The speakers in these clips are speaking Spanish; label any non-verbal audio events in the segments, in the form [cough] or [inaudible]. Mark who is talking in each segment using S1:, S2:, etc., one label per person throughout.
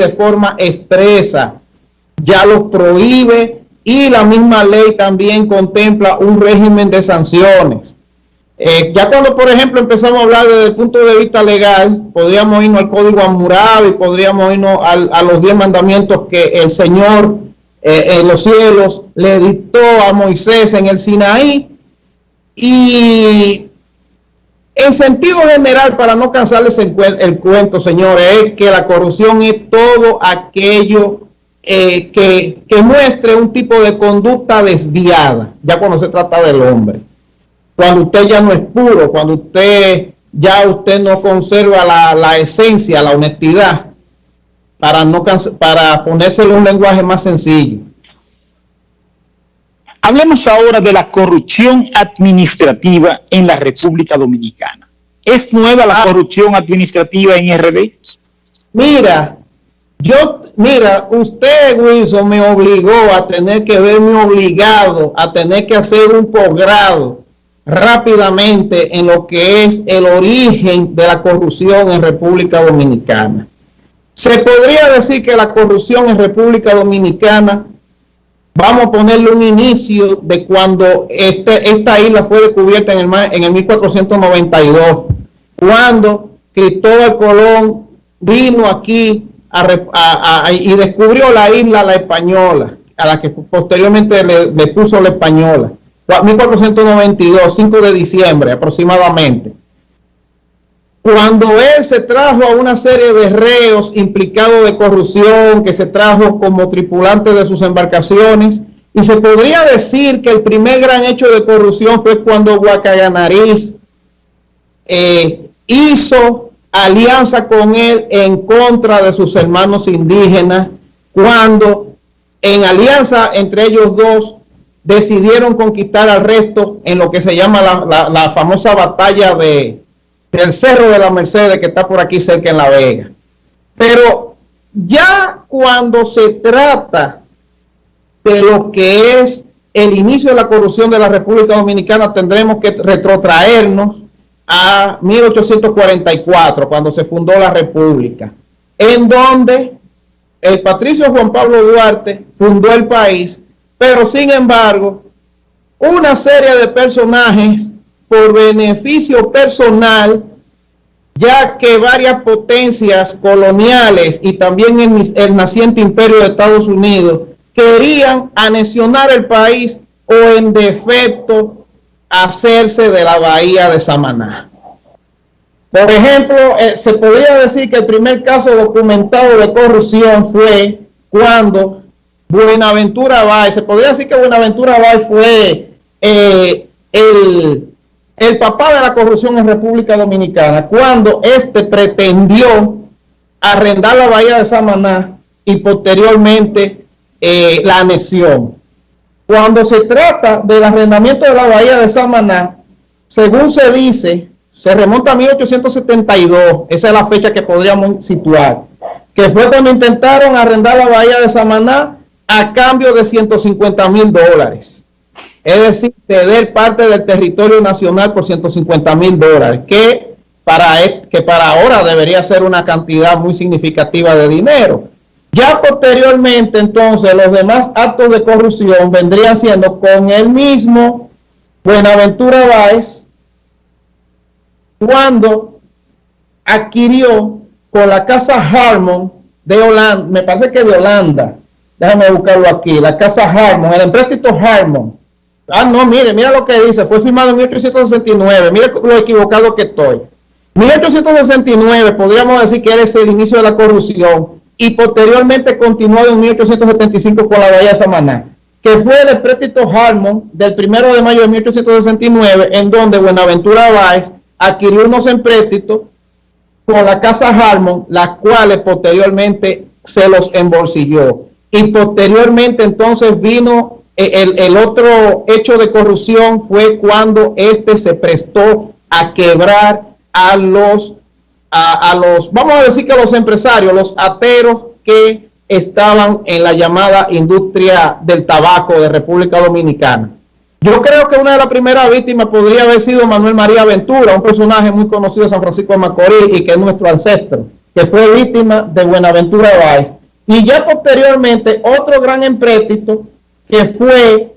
S1: de forma expresa, ya lo prohíbe y la misma ley también contempla un régimen de sanciones. Eh, ya cuando, por ejemplo, empezamos a hablar desde el punto de vista legal, podríamos irnos al Código Hammurabi, podríamos irnos a los diez mandamientos que el Señor eh, en los cielos le dictó a Moisés en el Sinaí. Y en sentido general, para no cansarles el, el cuento, señores, es que la corrupción es todo aquello eh, que, que muestre un tipo de conducta desviada, ya cuando se trata del hombre cuando usted ya no es puro, cuando usted ya usted no conserva la, esencia, la honestidad, para, no, para ponérselo un lenguaje más sencillo.
S2: Hablemos ahora de la corrupción administrativa en la República Dominicana. ¿Es nueva la ah. corrupción administrativa en RD?
S1: Mira, yo, mira, usted, Wilson, me obligó a tener que verme obligado a tener que hacer un posgrado rápidamente en lo que es el origen de la corrupción en República Dominicana. Se podría decir que la corrupción en República Dominicana, vamos a ponerle un inicio de cuando este, esta isla fue descubierta en el, en el 1492, cuando Cristóbal Colón vino aquí y descubrió la isla La Española, a la que posteriormente le puso La Española. 1492, 5 de diciembre aproximadamente, cuando él se trajo a una serie de reos implicados de corrupción, que se trajo como tripulante de sus embarcaciones, y se podría decir que el primer gran hecho de corrupción fue cuando Guacaganariz eh, hizo alianza con él en contra de sus hermanos indígenas, cuando en alianza entre ellos dos decidieron conquistar al resto en lo que se llama la, famosa batalla de, del Cerro de la Mercedes que está por aquí cerca en La Vega. Pero ya cuando se trata de lo que es el inicio de la corrupción de la República Dominicana, tendremos que retrotraernos a 1844, cuando se fundó la República, en donde el patricio Juan Pablo Duarte fundó el país pero sin embargo, una serie de personajes por beneficio personal, ya que varias potencias coloniales y también el, naciente imperio de Estados Unidos querían anexionar el país o en defecto hacerse de la bahía de Samaná. Por ejemplo, eh, se podría decir que el primer caso documentado de corrupción fue cuando Buenaventura Bay, se podría decir que Buenaventura Bay fue eh, el, el papá de la corrupción en República Dominicana, cuando éste pretendió arrendar la bahía de Samaná y posteriormente eh, la anexión. Cuando se trata del arrendamiento de la bahía de Samaná, según se dice, se remonta a 1872, esa es la fecha que podríamos situar, que fue cuando intentaron arrendar la bahía de Samaná a cambio de 150 mil dólares. Es decir, ceder parte del territorio nacional por 150 mil dólares, que para, e, que para ahora debería ser una cantidad muy significativa de dinero. Ya posteriormente, entonces, los demás actos de corrupción vendrían siendo con el mismo Buenaventura Báez, cuando adquirió con la casa Harmon de Holanda, me parece que de Holanda, Déjame buscarlo aquí. La casa Harmon, el empréstito Harmon. Ah, no, mire, mira lo que dice. Fue firmado en 1869. Mire lo equivocado que estoy. 1869 podríamos decir que es el inicio de la corrupción y posteriormente continuó en 1875 con la Bahía de Samaná, que fue el empréstito Harmon del primero de mayo de 1869, en donde Buenaventura Báez adquirió unos empréstitos con la casa Harmon, las cuales posteriormente se los embolsilló y posteriormente entonces vino eh, el, otro hecho de corrupción fue cuando este se prestó a quebrar a los, a, los, vamos a decir que a los empresarios, los ateros que estaban en la llamada industria del tabaco de República Dominicana. Yo creo que una de las primeras víctimas podría haber sido Manuel María Ventura, un personaje muy conocido de San Francisco de Macorís y que es nuestro ancestro. que fue víctima de Buenaventura Valls. Y ya posteriormente otro gran empréstito que fue,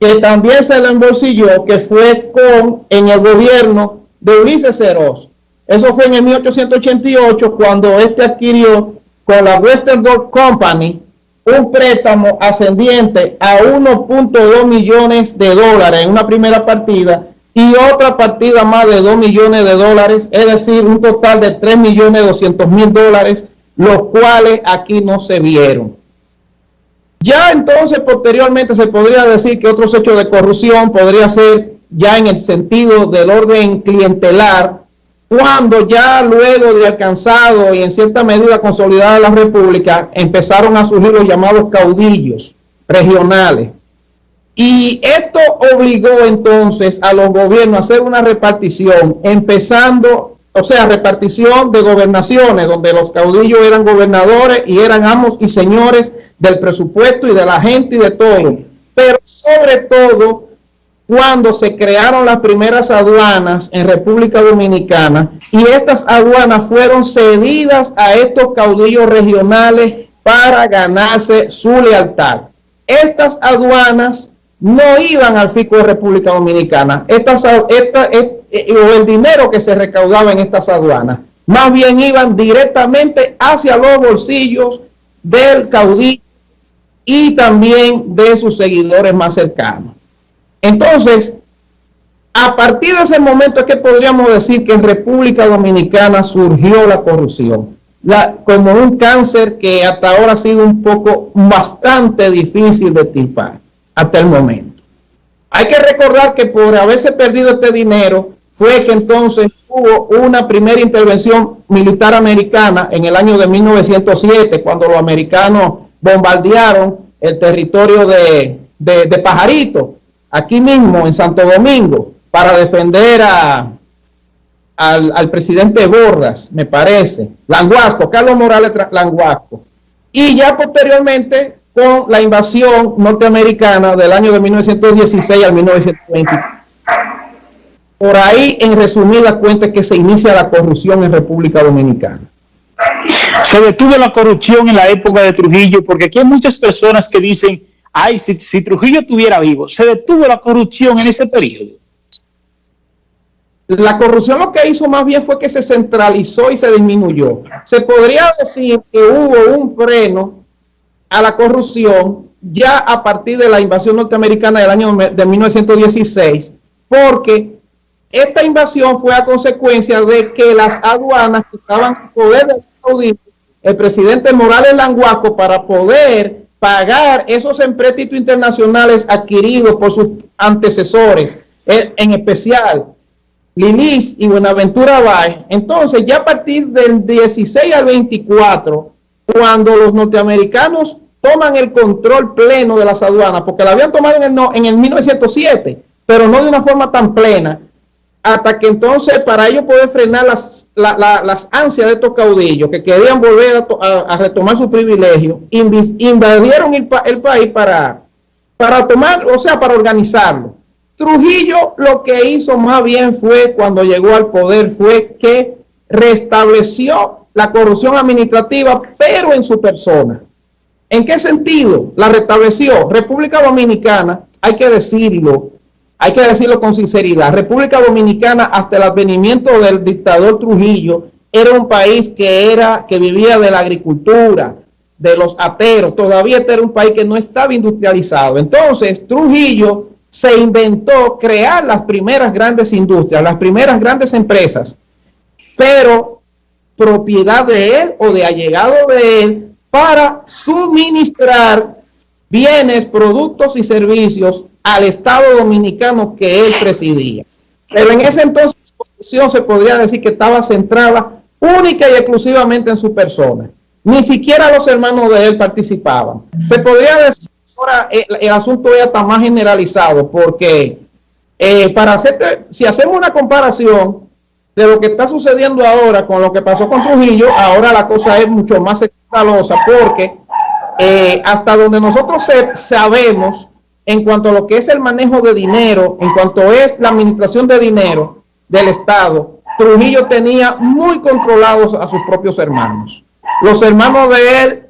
S1: que también se le embolsilló, que fue con, en el gobierno de Ulises Ceros. Eso fue en el 1888 cuando este adquirió con la Western Gold Company un préstamo ascendiente a 1.2 millones de dólares en una primera partida y otra partida más de 2 millones de dólares, es decir, un total de 3 millones 200 mil dólares, los cuales aquí no se vieron. Ya entonces, posteriormente, se podría decir que otros hechos de corrupción podría ser ya en el sentido del orden clientelar, cuando ya luego de alcanzado y en cierta medida consolidada la República, empezaron a surgir los llamados caudillos regionales. Y esto obligó entonces a los gobiernos a hacer una repartición, empezando, o sea, repartición de gobernaciones, donde los caudillos eran gobernadores y eran amos y señores del presupuesto y de la gente y de todo. Pero sobre todo cuando se crearon las primeras aduanas en República Dominicana y estas aduanas fueron cedidas a estos caudillos regionales para ganarse su lealtad. Estas aduanas no iban al fisco de República Dominicana, estas, esta, eh, o el dinero que se recaudaba en estas aduanas, más bien iban directamente hacia los bolsillos del caudillo y también de sus seguidores más cercanos. Entonces, a partir de ese momento es que podríamos decir que en República Dominicana surgió la corrupción, como un cáncer que hasta ahora ha sido un poco bastante difícil de tipar hasta el momento. Hay que recordar que por haberse perdido este dinero fue que entonces hubo una primera intervención militar americana en el año de 1907, cuando los americanos bombardearon el territorio de, de, Pajarito aquí mismo en Santo Domingo para defender a, al, presidente Bordas, me parece, Languasco, Carlos Morales Languasco. Y ya posteriormente con la invasión norteamericana del año de 1916 al 1920. Por ahí, en resumida cuenta, que se inicia la corrupción en República Dominicana.
S2: Se detuvo la corrupción en la época de Trujillo, porque aquí hay muchas personas que dicen ay, si, Trujillo estuviera vivo, se detuvo la corrupción en ese periodo.
S1: La corrupción lo que hizo más bien fue que se centralizó y se disminuyó. Se podría decir que hubo un freno a la corrupción ya a partir de la invasión norteamericana del año de 1916, porque esta invasión fue a consecuencia de que las aduanas que estaban en poder del el presidente Morales Languaco para poder pagar esos empréstitos internacionales adquiridos por sus antecesores, eh, en especial Lilis y Buenaventura Bay. Entonces, ya a partir del 16 al 24, cuando los norteamericanos toman el control pleno de las aduanas, porque la habían tomado en el, en el 1907, pero no de una forma tan plena, hasta que entonces para ellos poder frenar las, las ansias de estos caudillos que querían volver a, retomar su privilegio, invadieron el, el, país para, para tomar, o sea, para organizarlo. Trujillo lo que hizo más bien fue, cuando llegó al poder, fue que restableció la corrupción administrativa, pero en su persona. ¿En qué sentido la restableció? República Dominicana, hay que decirlo, hay que decirlo con sinceridad, República Dominicana hasta el advenimiento del dictador Trujillo era un país que, era, que vivía de la agricultura, de los ateros, todavía este era un país que no estaba industrializado. Entonces Trujillo se inventó crear las primeras grandes industrias, las primeras grandes empresas, pero propiedad de él o de allegado de él para suministrar bienes, productos y servicios al Estado Dominicano que él presidía. Pero en ese entonces su posición se podría decir que estaba centrada única y exclusivamente en su persona. Ni siquiera los hermanos de él participaban. Se podría decir ahora el, asunto ya está más generalizado porque eh, para hacerte, si hacemos una comparación de lo que está sucediendo ahora con lo que pasó con Trujillo, ahora la cosa es mucho más escandalosa porque eh, hasta donde nosotros sabemos en cuanto a lo que es el manejo de dinero, en cuanto es la administración de dinero del Estado, Trujillo tenía muy controlados a sus propios hermanos. Los hermanos de él,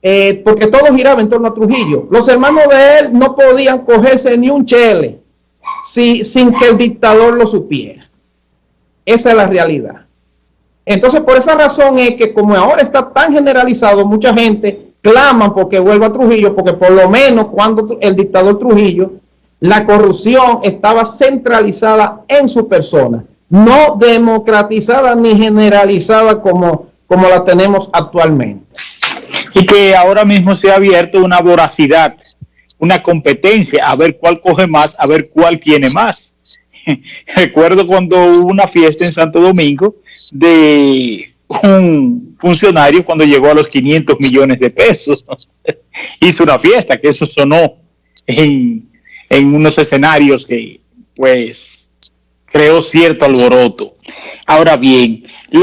S1: eh, porque todo giraba en torno a Trujillo, los hermanos de él no podían cogerse ni un chele si, sin que el dictador lo supiera. Esa es la realidad. Entonces, por esa razón es que como ahora está tan generalizado, mucha gente clama porque vuelva a Trujillo, porque por lo menos cuando el dictador Trujillo, la corrupción estaba centralizada en su persona, no democratizada ni generalizada como, como la tenemos actualmente.
S2: Y que ahora mismo se ha abierto una voracidad, una competencia, a ver cuál coge más, a ver cuál tiene más. [laughs] Recuerdo cuando hubo una fiesta en Santo Domingo de un funcionario cuando llegó a los 500 millones de pesos. [laughs] Hizo una fiesta, que eso sonó en, en unos escenarios que pues creó cierto alboroto. Ahora bien,